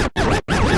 Ha ha ha ha!